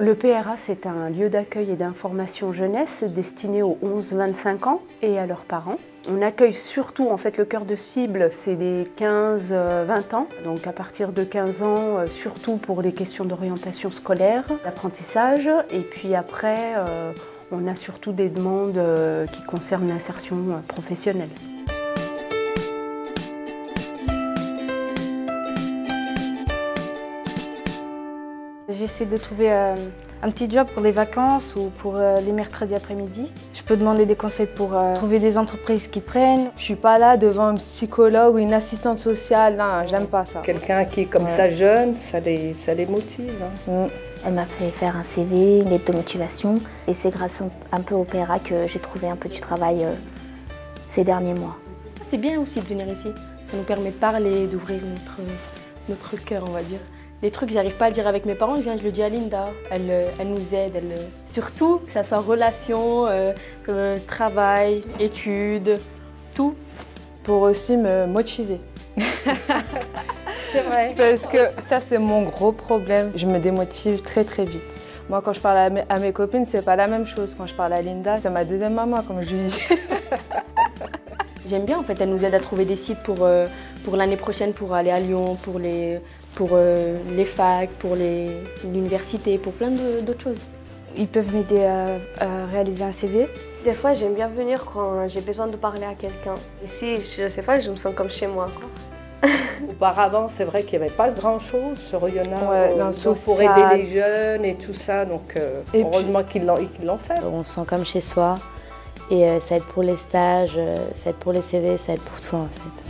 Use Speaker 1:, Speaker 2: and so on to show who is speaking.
Speaker 1: Le PRA, c'est un lieu d'accueil et d'information jeunesse destiné aux 11-25 ans et à leurs parents. On accueille surtout, en fait, le cœur de cible, c'est les 15-20 ans. Donc à partir de 15 ans, euh, surtout pour les questions d'orientation scolaire, d'apprentissage. Et puis après, euh, on a surtout des demandes euh, qui concernent l'insertion professionnelle.
Speaker 2: J'essaie de trouver euh, un petit job pour les vacances ou pour euh, les mercredis après-midi. Je peux demander des conseils pour euh, trouver des entreprises qui prennent.
Speaker 3: Je suis pas là devant un psychologue ou une assistante sociale, non, j'aime pas ça.
Speaker 4: Quelqu'un qui est comme ça jeune, ça les, ça les motive. Hein.
Speaker 5: Mm. Elle m'a fait faire un CV, une lettre de motivation et c'est grâce un peu au PRA que j'ai trouvé un peu du travail ces derniers mois.
Speaker 6: C'est bien aussi de venir ici, ça nous permet de parler, d'ouvrir notre, notre cœur on va dire. Des trucs que j'arrive pas à le dire avec mes parents, je viens, je le dis à Linda. Elle, euh, elle nous aide, elle, euh, surtout que ça soit relation, euh, travail, études, tout.
Speaker 3: Pour aussi me motiver.
Speaker 4: c'est vrai.
Speaker 3: Parce que ça c'est mon gros problème, je me démotive très très vite. Moi quand je parle à mes, à mes copines, c'est pas la même chose. Quand je parle à Linda, c'est ma deuxième maman comme je lui dis.
Speaker 6: J'aime bien en fait, elle nous aide à trouver des sites pour, euh, pour l'année prochaine pour aller à Lyon, pour les, pour, euh, les facs, pour l'université, pour plein d'autres choses.
Speaker 2: Ils peuvent m'aider à, réaliser un CV.
Speaker 7: Des fois j'aime bien venir quand j'ai besoin de parler à quelqu'un. Ici, je sais pas, je me sens comme chez moi. Quoi.
Speaker 4: Auparavant, c'est vrai qu'il n'y avait pas grand-chose sur Oyonnax ouais, pour aider les jeunes et tout ça. Donc euh, heureusement qu'ils l'ont fait.
Speaker 8: On se sent comme chez soi. Et euh, ça aide pour les stages, euh, ça aide pour les CV, ça aide pour tout en fait.